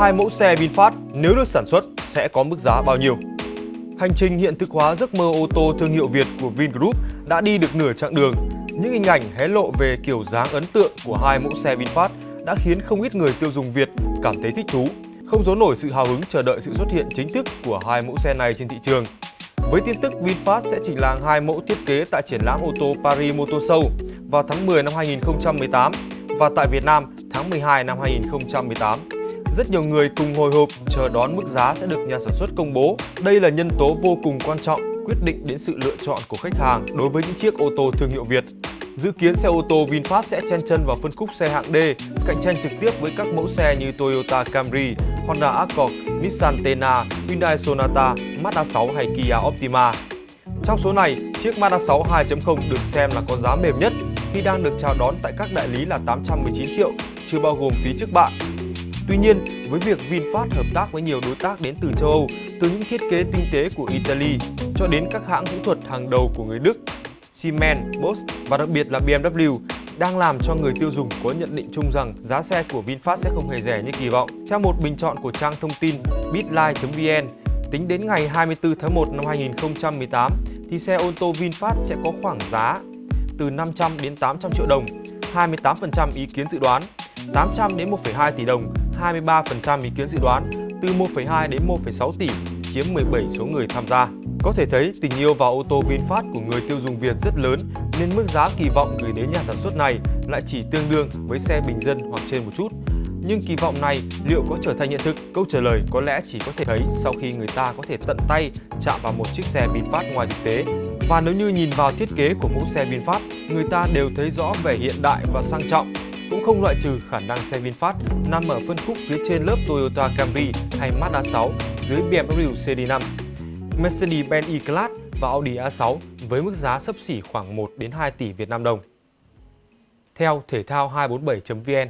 hai mẫu xe VinFast nếu được sản xuất sẽ có mức giá bao nhiêu? Hành trình hiện thực hóa giấc mơ ô tô thương hiệu Việt của Vingroup đã đi được nửa chặng đường. Những hình ảnh hé lộ về kiểu dáng ấn tượng của hai mẫu xe VinFast đã khiến không ít người tiêu dùng Việt cảm thấy thích thú, không giấu nổi sự hào hứng chờ đợi sự xuất hiện chính thức của hai mẫu xe này trên thị trường. Với tin tức VinFast sẽ chỉnh làng hai mẫu thiết kế tại triển lãm ô tô Paris Motor Show vào tháng 10 năm 2018 và tại Việt Nam tháng 12 năm 2018. Rất nhiều người cùng hồi hộp chờ đón mức giá sẽ được nhà sản xuất công bố. Đây là nhân tố vô cùng quan trọng quyết định đến sự lựa chọn của khách hàng đối với những chiếc ô tô thương hiệu Việt. Dự kiến xe ô tô VinFast sẽ chen chân vào phân khúc xe hạng D, cạnh tranh trực tiếp với các mẫu xe như Toyota Camry, Honda Accord, Nissan Tena, Hyundai Sonata, Mazda 6 hay Kia Optima. Trong số này, chiếc Mazda 6 2.0 được xem là có giá mềm nhất khi đang được chào đón tại các đại lý là 819 triệu, chưa bao gồm phí trước bạ. Tuy nhiên, với việc VinFast hợp tác với nhiều đối tác đến từ châu Âu, từ những thiết kế tinh tế của Italy cho đến các hãng kỹ thuật hàng đầu của người Đức, Siemens, Bosch và đặc biệt là BMW đang làm cho người tiêu dùng có nhận định chung rằng giá xe của VinFast sẽ không hề rẻ như kỳ vọng. Theo một bình chọn của trang thông tin bitline.vn, tính đến ngày 24 tháng 1 năm 2018 thì xe ô tô VinFast sẽ có khoảng giá từ 500 đến 800 triệu đồng, 28% ý kiến dự đoán, 800 đến 1,2 tỷ đồng, 23% ý kiến dự đoán, từ 1,2 đến 1,6 tỷ, chiếm 17 số người tham gia. Có thể thấy tình yêu vào ô tô VinFast của người tiêu dùng Việt rất lớn nên mức giá kỳ vọng gửi đến nhà sản xuất này lại chỉ tương đương với xe bình dân hoặc trên một chút. Nhưng kỳ vọng này liệu có trở thành hiện thực? Câu trả lời có lẽ chỉ có thể thấy sau khi người ta có thể tận tay chạm vào một chiếc xe VinFast ngoài thực tế. Và nếu như nhìn vào thiết kế của mẫu xe VinFast, người ta đều thấy rõ vẻ hiện đại và sang trọng. Cũng không loại trừ khả năng xe VinFast nằm ở phân khúc phía trên lớp Toyota Camry hay Mazda 6 dưới BMW CD5. Mercedes-Benz E-Class và Audi A6 với mức giá sấp xỉ khoảng 1 đến 2 tỷ Việt Nam đồng. Theo thể thao 247.vn